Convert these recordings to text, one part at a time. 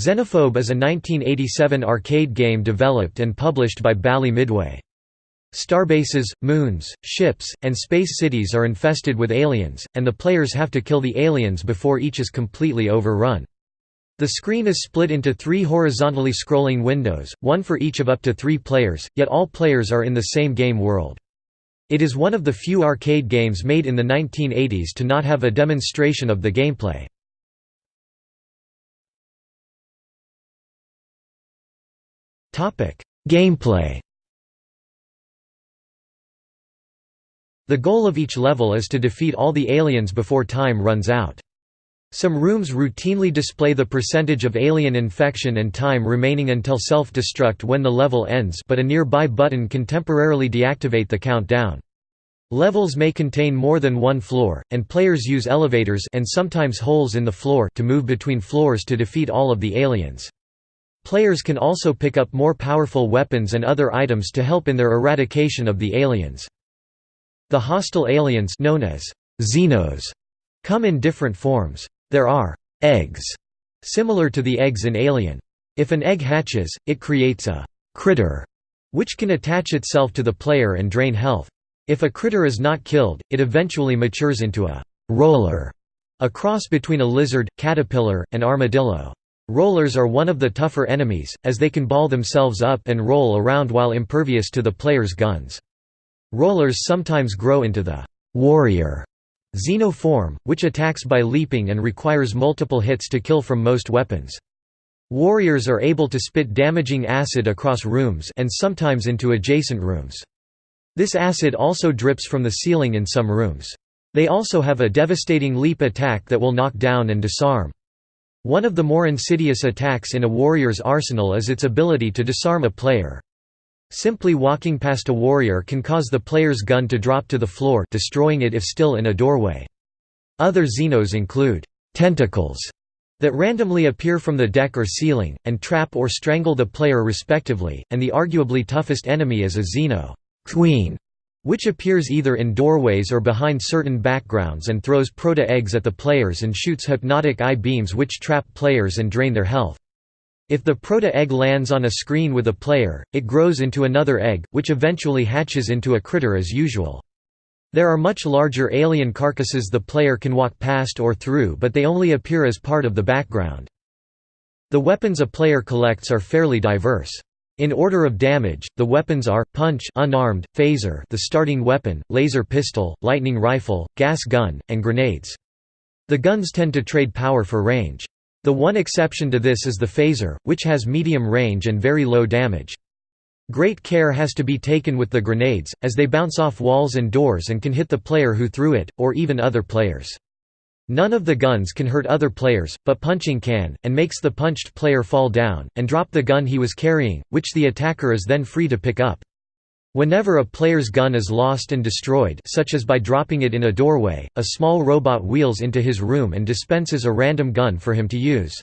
Xenophobe is a 1987 arcade game developed and published by Bally Midway. Starbases, moons, ships, and space cities are infested with aliens, and the players have to kill the aliens before each is completely overrun. The screen is split into three horizontally scrolling windows, one for each of up to three players, yet all players are in the same game world. It is one of the few arcade games made in the 1980s to not have a demonstration of the gameplay. Gameplay The goal of each level is to defeat all the aliens before time runs out. Some rooms routinely display the percentage of alien infection and time remaining until self-destruct when the level ends but a nearby button can temporarily deactivate the countdown. Levels may contain more than one floor, and players use elevators and sometimes holes in the floor to move between floors to defeat all of the aliens. Players can also pick up more powerful weapons and other items to help in their eradication of the aliens. The hostile aliens known as Xenos come in different forms. There are eggs, similar to the eggs in Alien. If an egg hatches, it creates a critter, which can attach itself to the player and drain health. If a critter is not killed, it eventually matures into a roller, a cross between a lizard, caterpillar, and armadillo. Rollers are one of the tougher enemies, as they can ball themselves up and roll around while impervious to the player's guns. Rollers sometimes grow into the warrior xenoform, which attacks by leaping and requires multiple hits to kill from most weapons. Warriors are able to spit damaging acid across rooms and sometimes into adjacent rooms. This acid also drips from the ceiling in some rooms. They also have a devastating leap attack that will knock down and disarm. One of the more insidious attacks in a warrior's arsenal is its ability to disarm a player. Simply walking past a warrior can cause the player's gun to drop to the floor destroying it if still in a doorway. Other Xenos include tentacles that randomly appear from the deck or ceiling, and trap or strangle the player respectively, and the arguably toughest enemy is a Xeno queen, which appears either in doorways or behind certain backgrounds and throws proto-eggs at the players and shoots hypnotic eye beams which trap players and drain their health. If the proto-egg lands on a screen with a player, it grows into another egg, which eventually hatches into a critter as usual. There are much larger alien carcasses the player can walk past or through but they only appear as part of the background. The weapons a player collects are fairly diverse. In order of damage, the weapons are, punch unarmed, phaser the starting weapon, laser pistol, lightning rifle, gas gun, and grenades. The guns tend to trade power for range. The one exception to this is the phaser, which has medium range and very low damage. Great care has to be taken with the grenades, as they bounce off walls and doors and can hit the player who threw it, or even other players. None of the guns can hurt other players, but punching can, and makes the punched player fall down, and drop the gun he was carrying, which the attacker is then free to pick up. Whenever a player's gun is lost and destroyed such as by dropping it in a doorway, a small robot wheels into his room and dispenses a random gun for him to use.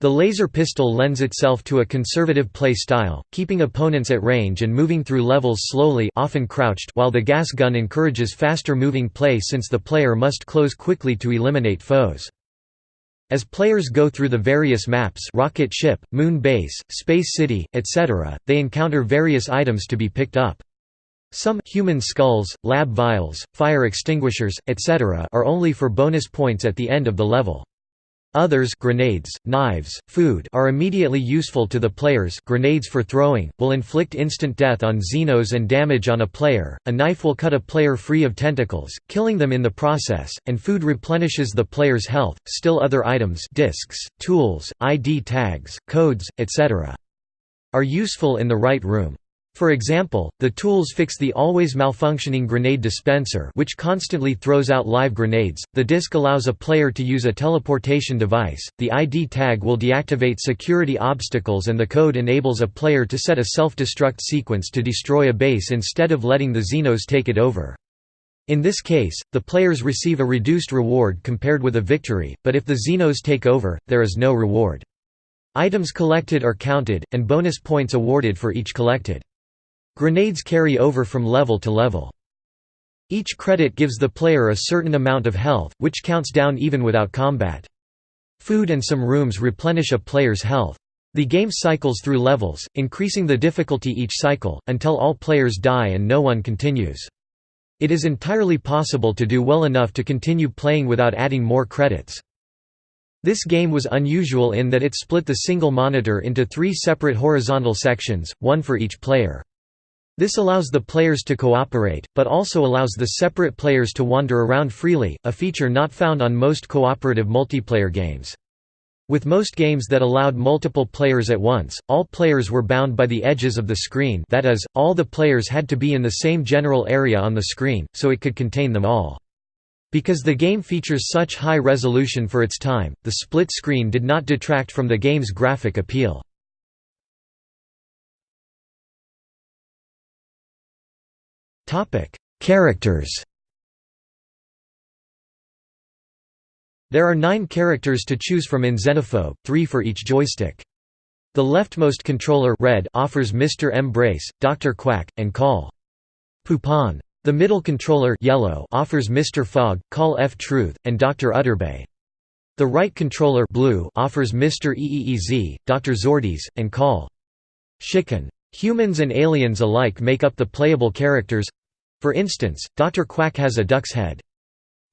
The laser pistol lends itself to a conservative play style, keeping opponents at range and moving through levels slowly often crouched while the gas gun encourages faster moving play since the player must close quickly to eliminate foes. As players go through the various maps rocket ship, moon base, space city, etc., they encounter various items to be picked up. Some human skulls, lab vials, fire extinguishers, etc. are only for bonus points at the end of the level. Others grenades, knives, food are immediately useful to the players grenades for throwing, will inflict instant death on Xenos and damage on a player, a knife will cut a player free of tentacles, killing them in the process, and food replenishes the player's health, still other items discs, tools, ID tags, codes, etc. are useful in the right room. For example, the tools fix the always malfunctioning grenade dispenser which constantly throws out live grenades, the disc allows a player to use a teleportation device, the ID tag will deactivate security obstacles and the code enables a player to set a self-destruct sequence to destroy a base instead of letting the Xenos take it over. In this case, the players receive a reduced reward compared with a victory, but if the Xenos take over, there is no reward. Items collected are counted, and bonus points awarded for each collected. Grenades carry over from level to level. Each credit gives the player a certain amount of health, which counts down even without combat. Food and some rooms replenish a player's health. The game cycles through levels, increasing the difficulty each cycle, until all players die and no one continues. It is entirely possible to do well enough to continue playing without adding more credits. This game was unusual in that it split the single monitor into three separate horizontal sections, one for each player. This allows the players to cooperate, but also allows the separate players to wander around freely, a feature not found on most cooperative multiplayer games. With most games that allowed multiple players at once, all players were bound by the edges of the screen that is, all the players had to be in the same general area on the screen, so it could contain them all. Because the game features such high resolution for its time, the split screen did not detract from the game's graphic appeal. Characters There are nine characters to choose from in Xenophobe, three for each joystick. The leftmost controller red offers Mr. Embrace, Dr. Quack, and Call. Poupon. The middle controller yellow offers Mr. Fogg, Call F Truth, and Dr. Utterbay. The right controller blue offers Mr. EEEZ, Dr. Zordes, and Call. Chicken. Humans and aliens alike make up the playable characters. For instance, Dr. Quack has a duck's head.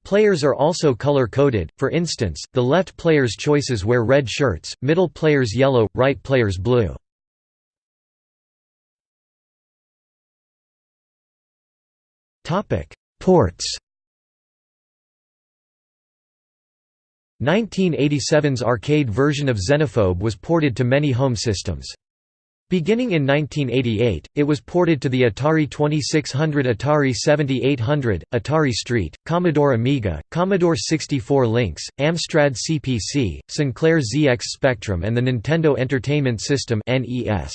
Players are also color-coded, for instance, the left player's choices wear red shirts, middle players yellow, right players blue. Ports 1987's arcade version of Xenophobe was ported to many home systems. Beginning in 1988, it was ported to the Atari 2600 Atari 7800, Atari ST, Commodore Amiga, Commodore 64 Lynx, Amstrad CPC, Sinclair ZX Spectrum and the Nintendo Entertainment System NES.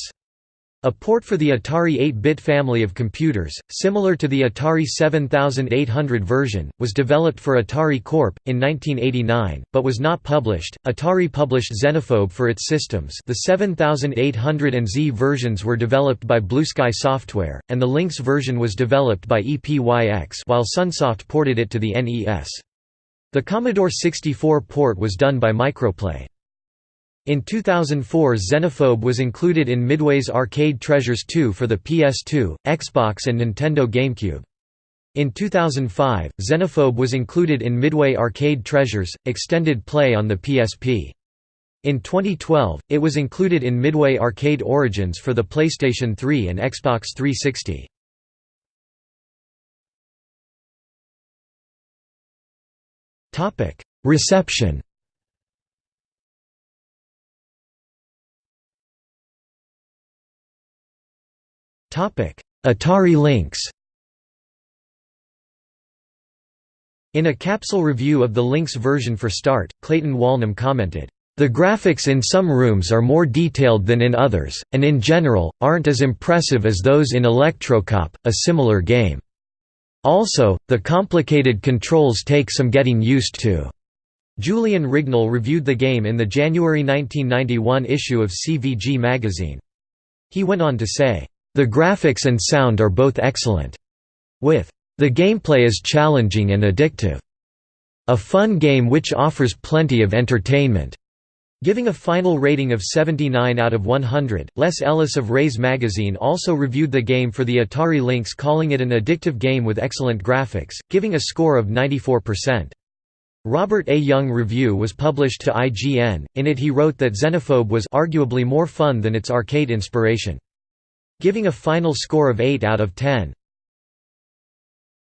A port for the Atari 8-bit family of computers, similar to the Atari 7800 version, was developed for Atari Corp. in 1989, but was not published. Atari published Xenophobe for its systems the 7800 and Z versions were developed by Blue Sky Software, and the Lynx version was developed by EPYX while Sunsoft ported it to the NES. The Commodore 64 port was done by Microplay. In 2004 Xenophobe was included in Midway's Arcade Treasures 2 for the PS2, Xbox and Nintendo GameCube. In 2005, Xenophobe was included in Midway Arcade Treasures, Extended Play on the PSP. In 2012, it was included in Midway Arcade Origins for the PlayStation 3 and Xbox 360. Reception Atari Lynx In a capsule review of the Lynx version for Start, Clayton Walnum commented, "...the graphics in some rooms are more detailed than in others, and in general, aren't as impressive as those in Electrocop, a similar game. Also, the complicated controls take some getting used to." Julian Rignall reviewed the game in the January 1991 issue of CVG magazine. He went on to say, the graphics and sound are both excellent. With the gameplay is challenging and addictive. A fun game which offers plenty of entertainment. Giving a final rating of 79 out of 100, Les Ellis of Raze magazine also reviewed the game for the Atari Lynx calling it an addictive game with excellent graphics, giving a score of 94%. Robert A. Jung review was published to IGN, in it he wrote that Xenophobe was arguably more fun than its arcade inspiration giving a final score of 8 out of 10.